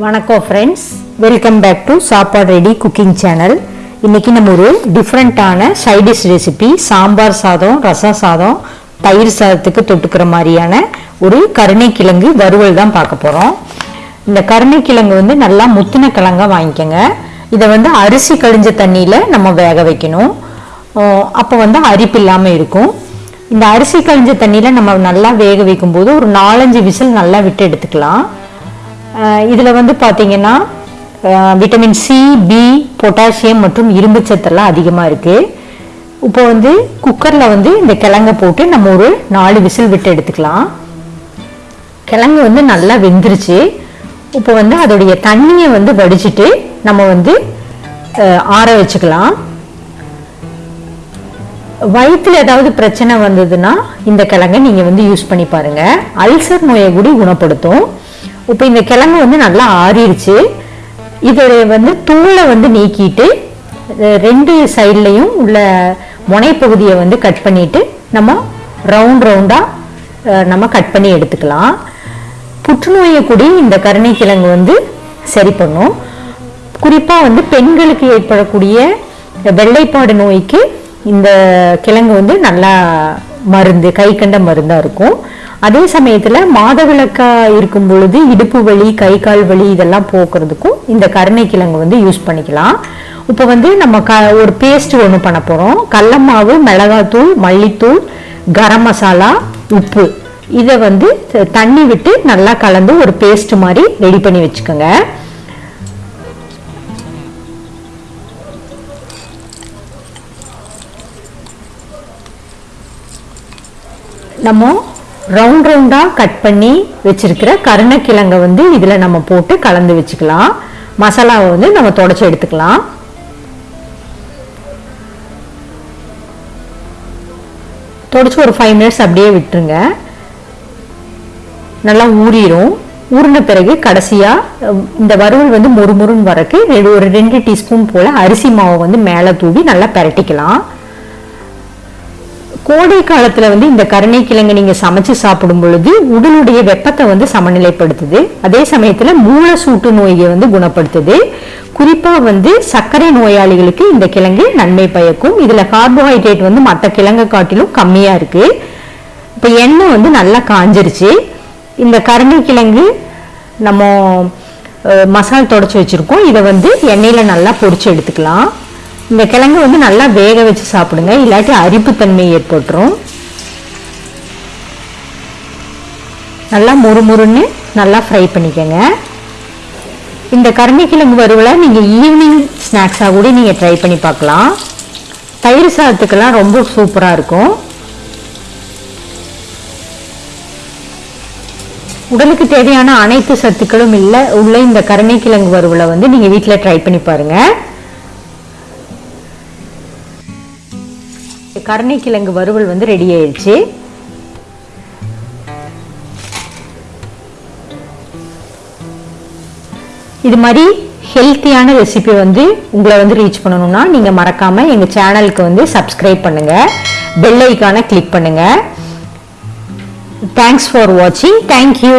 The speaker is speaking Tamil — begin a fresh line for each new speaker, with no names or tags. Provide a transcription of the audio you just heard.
வணக்கம் friends welcome back to Sappadu ready cooking channel இன்னைக்கு நம்ம ஒரு டிஃப்ரெண்ட்டான சைடிஷ் ரெசிபி சாம்பார் சாதம் ரசம் சாதம் தயிர் சாதத்துக்கு தொட்டுக்கிற மாதிரியான ஒரு கருணைக்கிழங்கு வறுவல் தான் பார்க்க போகிறோம் இந்த கருணைக்கிழங்கு வந்து நல்லா முத்தின கிழங்கா வாங்கிக்கோங்க. இதை வந்து அரிசி கழிஞ்ச தண்ணியில் நம்ம வேக வைக்கணும். அப்போ வந்து அரிப்பு இல்லாமல் இருக்கும். இந்த அரிசி கழிஞ்ச தண்ணியில் நம்ம நல்லா வேக வைக்கும்போது ஒரு நாலஞ்சு விசில் நல்லா விட்டு எடுத்துக்கலாம். இதில் வந்து பார்த்தீங்கன்னா விட்டமின் சி பி பொட்டாசியம் மற்றும் இரும்பு சத்தெல்லாம் அதிகமாக இருக்குது இப்போ வந்து குக்கரில் வந்து இந்த கிழங்கை போட்டு நம்ம ஒரு நாலு விசில் விட்டு எடுத்துக்கலாம். கிழங்கு வந்து நல்லா வெந்துருச்சு. இப்போ வந்து அதோடைய தண்ணியை வந்து வடிச்சிட்டு நம்ம வந்து ஆற வச்சுக்கலாம். வயிற்றில் ஏதாவது பிரச்சனை வந்ததுன்னா இந்த கிழங்கை நீங்கள் வந்து யூஸ் பண்ணி பாருங்கள் அல்சர் நோயை கூட குணப்படுத்தும். இப்போ இந்த கிழங்கு வந்து நல்லா ஆறிடுச்சு. இதை வந்து தூளை வந்து நீக்கிட்டு ரெண்டு சைட்லேயும் உள்ள முனைப்பகுதியை வந்து கட் பண்ணிட்டு நம்ம ரவுண்ட் ரவுண்டாக நம்ம கட் பண்ணி எடுத்துக்கலாம். புற்றுநோயை கூடி இந்த கருணைக்கிழங்கு வந்து சரி பண்ணும். குறிப்பாக வந்து பெண்களுக்கு ஏற்படக்கூடிய வெள்ளைப்பாடு நோய்க்கு இந்த கிழங்கு வந்து நல்லா மருந்து கை கண்ட மருந்தாக இருக்கும். அதே சமயத்தில் மாதவிளக்காக இருக்கும் பொழுது இடுப்பு வலி கை கால் வலி இதெல்லாம் போக்குறதுக்கும் இந்த கருணைக்கிழங்கு வந்து யூஸ் பண்ணிக்கலாம். இப்போ வந்து நம்ம க ஒரு பேஸ்ட் ஒன்று பண்ண போகிறோம் கடல மாவு மிளகாத்தூள் மல்லித்தூள் கரம் மசாலா உப்பு. இதை வந்து தண்ணி விட்டு நல்லா கலந்து ஒரு பேஸ்ட் மாதிரி ரெடி பண்ணி வச்சுக்கோங்க. நம்ம ரவுண்ட் ரவுண்டாக கட் பண்ணி வச்சிருக்கிற கருணக்கிழங்கை வந்து இதில் நம்ம போட்டு கலந்து வச்சுக்கலாம். மசாலாவை வந்து நம்ம தொடச்சி எடுத்துக்கலாம். தொடச்சி ஒரு ஃபைவ் மினிட்ஸ் அப்படியே விட்டுருங்க. நல்லா ஊறிடும் ஊறின பிறகு கடைசியாக இந்த வறுவல் வந்து மொறுமொறுன்னு வரக்கு ரெண்டு- ஒரு ரெண்டு டீஸ்பூன் போல் அரிசி மாவை வந்து மேலே தூவி நல்லா பரட்டிக்கலாம். கோடை காலத்துல வந்து இந்த கருணைக்கிழங்கு நீங்க சமைச்சு சாப்பிடும் பொழுது உடலுடைய வெப்பத்தை வந்து சமநிலைப்படுத்துது. அதே சமயத்துல மூல சூட்டு நோயை வந்து குணப்படுத்துது. குறிப்பா வந்து சர்க்கரை நோயாளிகளுக்கு இந்த கிழங்கு நன்மை பயக்கும். இதுல கார்போஹைட்ரேட் வந்து மற்ற கிழங்கை காட்டிலும் கம்மியா இருக்கு. இப்ப எண்ணெய் வந்து நல்லா காஞ்சிருச்சு. இந்த கருணை கிழங்கு நம்ம மசால் தொடச்சி வச்சிருக்கோம். இதை வந்து எண்ணெயில நல்லா பொடிச்சு எடுத்துக்கலாம். இந்த கிழங்கு வந்து நல்லா வேக வச்சு சாப்பிடுங்க. இல்லாட்டி அரிப்புத்தன்மை ஏற்பட்டுரும். நல்லா முறுமுறுன்னு நல்லா ஃப்ரை பண்ணிக்கோங்க. இந்த கருணைக்கிழங்கு வறுவலை நீங்கள் ஈவினிங் ஸ்நாக்ஸாக கூட நீங்கள் ட்ரை பண்ணி பார்க்கலாம். தயிர் சாதத்துக்கெல்லாம் ரொம்ப சூப்பராக இருக்கும். உடலுக்கு தேவையான அனைத்து சத்துக்களும் இல்லை உள்ள இந்த கருணைக்கிழங்கு வறுவலை வந்து நீங்கள் வீட்டில் ட்ரை பண்ணி பாருங்கள் கருணைக்கிழங்கு வறுவல் வந்து ரெடி ஆயிடுச்சு. இது மாதிரி ஹெல்த்தியான ரெசிபி வந்து உங்களை வந்து ரீச் பண்ணணும்னா நீங்கள் மறக்காமல் எங்கள் சேனலுக்கு வந்து சப்ஸ்கிரைப் பண்ணுங்கள் பெல் ஐக்கானை கிளிக் பண்ணுங்கள் தேங்க்ஸ் ஃபார் வாட்சிங் தேங்க்யூ